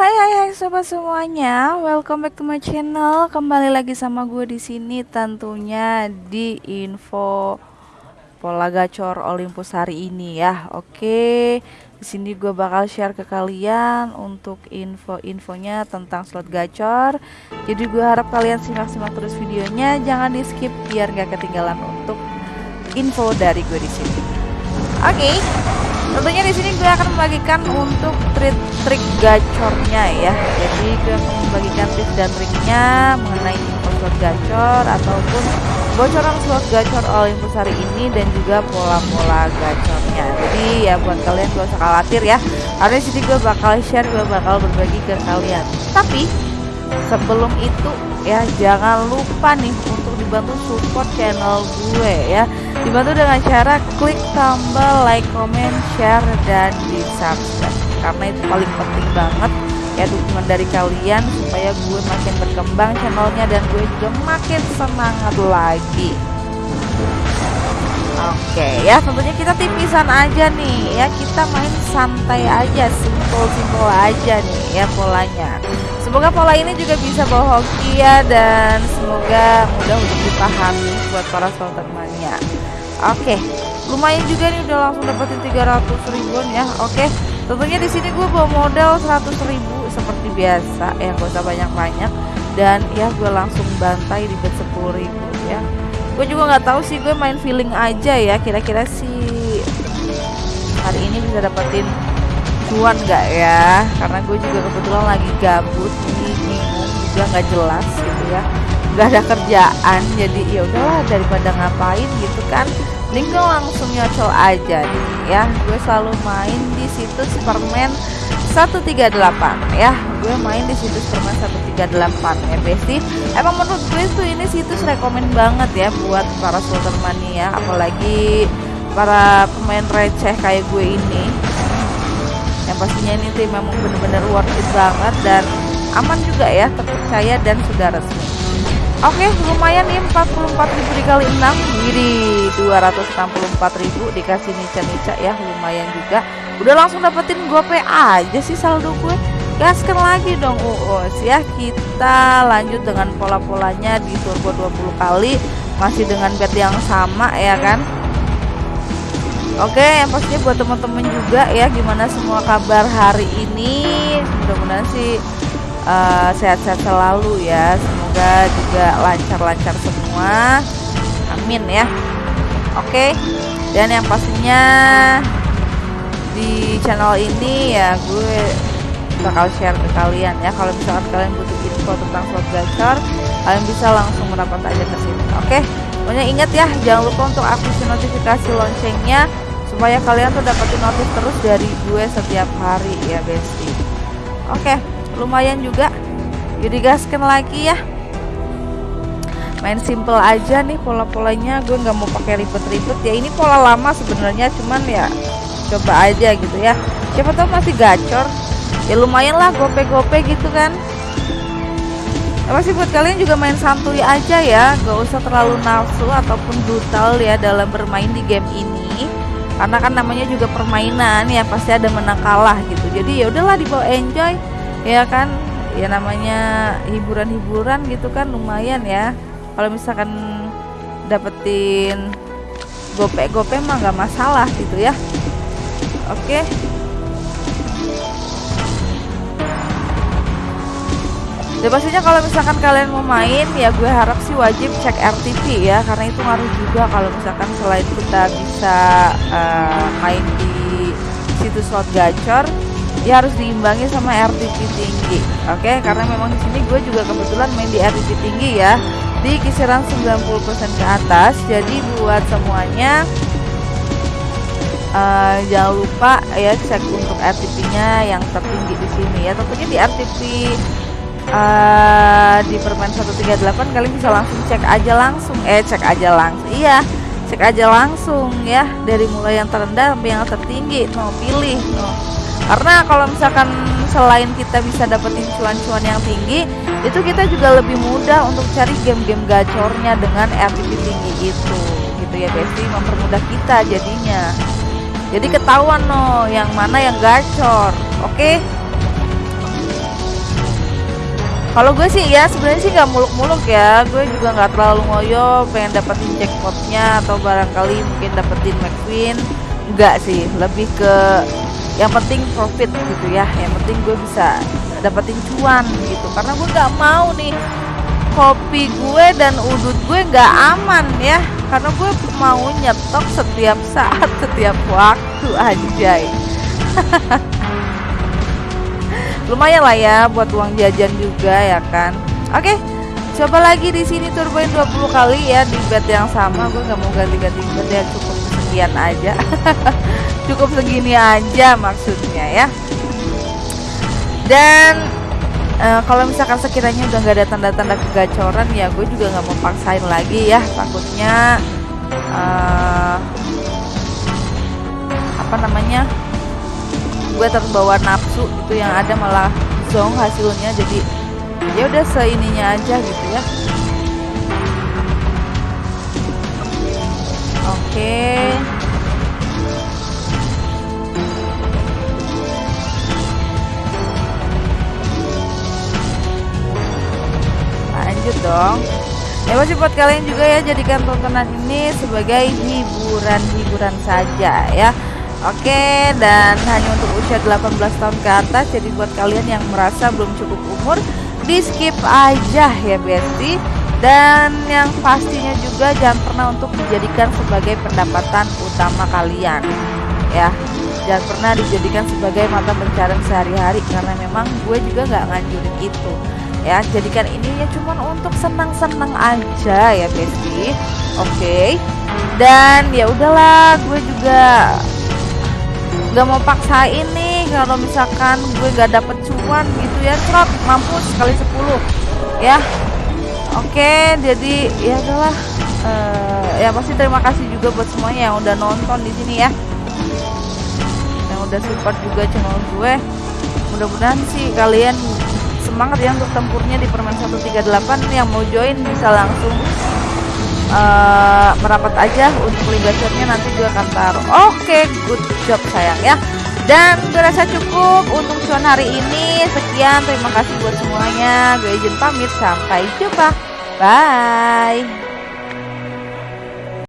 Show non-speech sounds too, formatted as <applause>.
Hai hai hai sobat semuanya, welcome back to my channel. Kembali lagi sama gue di sini tentunya di info pola gacor Olympus hari ini ya. Oke, di sini gue bakal share ke kalian untuk info-infonya tentang slot gacor. Jadi gue harap kalian simak-simak terus videonya, jangan di skip biar gak ketinggalan untuk info dari gue di sini. Oke. Tentunya di sini gue akan membagikan untuk trik-trik gacornya ya. Jadi gue akan membagikan tips dan triknya mengenai info slot gacor ataupun bocoran slot gacor Olympus hari ini dan juga pola-pola gacornya. Jadi ya buat kalian gak usah khawatir ya. Karena di sini gue bakal share, gue bakal berbagi ke kalian. Tapi sebelum itu ya jangan lupa nih untuk dibantu support channel gue ya. Dibantu dengan cara klik tombol like, comment, share, dan di subscribe karena itu paling penting banget ya dukungan dari kalian supaya gue makin berkembang channelnya dan gue juga makin semangat lagi. Oke ya tentunya kita tipisan aja nih ya. Kita main santai aja simple-simple aja nih ya polanya Semoga pola ini juga bisa bahagia dan semoga mudah untuk dipahami buat para slot mania. Oke lumayan juga nih udah langsung dapetin 300 ribuan ya. Oke tentunya di sini gue bawa modal 100 ribu seperti biasa. Ya gak usah banyak-banyak. Dan ya gue langsung bantai di bet 10 ribu ya. Gue juga nggak tahu sih gue main feeling aja ya. Kira-kira sih hari ini bisa dapetin cuan nggak ya? Karena gue juga kebetulan lagi gabut bingung juga nggak jelas gitu ya. Nggak ada kerjaan jadi ya udahlah daripada ngapain gitu kan. Ini gue langsung nyocol aja nih ya. Gue selalu main di situs permen 138 ya. Gue main di situs permen 138 ya Besti. Emang menurut gue tuh ini situs rekomen banget ya buat para slotter mania apalagi para pemain receh kayak gue ini pastinya ini tim memang bener-bener worth it banget dan aman juga ya terpercaya dan sudah resmi. Oke lumayan nih 44.000 dikali 6 Jadi 264.000 dikasih nica-nica ya lumayan juga. Udah langsung dapetin gope aja sih saldo gue. Gaskan lagi dong uus ya. Kita lanjut dengan pola-polanya di turbo 20 kali Masih dengan bet yang sama ya kan Oke yang pastinya buat teman-teman juga ya Gimana semua kabar hari ini? Mudah-mudahan sih eh, sehat-sehat uh, selalu ya. Semoga juga lancar-lancar semua. Amin ya. Oke dan yang pastinya di channel ini ya gue bakal share ke kalian ya. Kalau misalkan kalian butuh info tentang slot gacor kalian bisa langsung merapat aja ke sini. Oke pokoknya ingat ya jangan lupa untuk aktifin notifikasi loncengnya supaya kalian tuh dapetin notif terus dari gue setiap hari ya besti. Oke lumayan juga. Jadi gaskan lagi ya. Main simple aja nih pola-polanya gue nggak mau pakai ribet-ribet. Ya ini pola lama sebenarnya cuman ya coba aja gitu ya. Siapa tahu masih gacor. Ya lumayan lah gope-gope gitu kan ya masih buat kalian juga main santuy aja ya. Gak usah terlalu nafsu ataupun brutal ya dalam bermain di game ini. Karena kan namanya juga permainan ya pasti ada menang kalah gitu. Jadi ya udahlah dibawa enjoy. Ya kan ya namanya hiburan-hiburan gitu kan lumayan ya. Kalau misalkan dapetin gope-gope mah nggak masalah gitu ya. Oke dan pastinya kalau misalkan kalian mau main ya gue harap sih wajib cek RTP ya karena itu ngaruh juga kalau misalkan selain kita bisa uh, main di situs slot gacor ya harus diimbangi sama RTP tinggi oke okay? karena memang di sini gue juga kebetulan main di RTP tinggi ya di kisaran 90% ke atas jadi buat semuanya uh, jangan lupa ya cek untuk RTP nya yang tertinggi di sini ya tentunya di RTP uh, di permen 138 kalian bisa langsung cek aja langsung. Eh cek aja langsung. Iya cek aja langsung ya. Dari mulai yang terendah sampai yang tertinggi. Mau pilih no. karena kalau misalkan selain kita bisa dapetin cuan-cuan yang tinggi itu kita juga lebih mudah untuk cari game-game gacornya dengan RTP tinggi itu. Gitu ya Besti mempermudah kita jadinya. Jadi ketahuan no yang mana yang gacor. Oke? okay? Kalau gue sih ya sebenarnya sih nggak muluk-muluk ya. Gue juga nggak terlalu ngoyo pengen dapetin jackpotnya atau barangkali mungkin dapetin McQueen. Enggak sih lebih ke yang penting profit gitu ya. Yang penting gue bisa dapetin cuan gitu. Karena gue nggak mau nih kopi gue dan udut gue nggak aman ya. Karena gue mau nyetok setiap saat setiap waktu anjay <laughs> lumayan lah ya buat uang jajan juga ya kan? Oke coba lagi di sini turboin 20 kali ya di bed yang sama. Gue nggak mau ganti-ganti bed ya cukup sekian aja. <laughs> Cukup segini aja maksudnya ya. Dan uh, kalau misalkan sekiranya udah nggak ada tanda-tanda kegacoran ya gue juga nggak mau paksain lagi ya. Takutnya uh, apa namanya gue terbawa nafsu itu yang ada malah zong hasilnya jadi ya udah seininya aja gitu ya. Oke. Lanjut dong. Ya masih buat kalian juga ya jadikan tontonan ini sebagai hiburan-hiburan saja ya Oke dan hanya untuk usia 18 tahun ke atas jadi buat kalian yang merasa belum cukup umur di skip aja ya Besti. Dan yang pastinya juga jangan pernah untuk dijadikan sebagai pendapatan utama kalian ya. Jangan pernah dijadikan sebagai mata pencarian sehari-hari karena memang gue juga nggak nganjurin itu ya. Jadikan ini ya cuman untuk senang-senang aja ya Besti. Oke. Dan ya udahlah gue juga nggak mau paksain nih kalau misalkan gue gak dapet cuan gitu ya. Trot mampus sekali 10 ya. Oke jadi ya adalah uh, eh, ya pasti terima kasih juga buat semuanya yang udah nonton di sini ya. Yang udah support juga channel gue. Mudah-mudahan sih kalian semangat ya untuk tempurnya di permen 138 yang mau join bisa langsung uh, merapat aja untuk link gacornya nanti gue akan taruh. Oke okay, good job sayang ya. Dan gue rasa cukup untuk cuan hari ini. Sekian terima kasih buat semuanya. Gue izin pamit sampai jumpa. Bye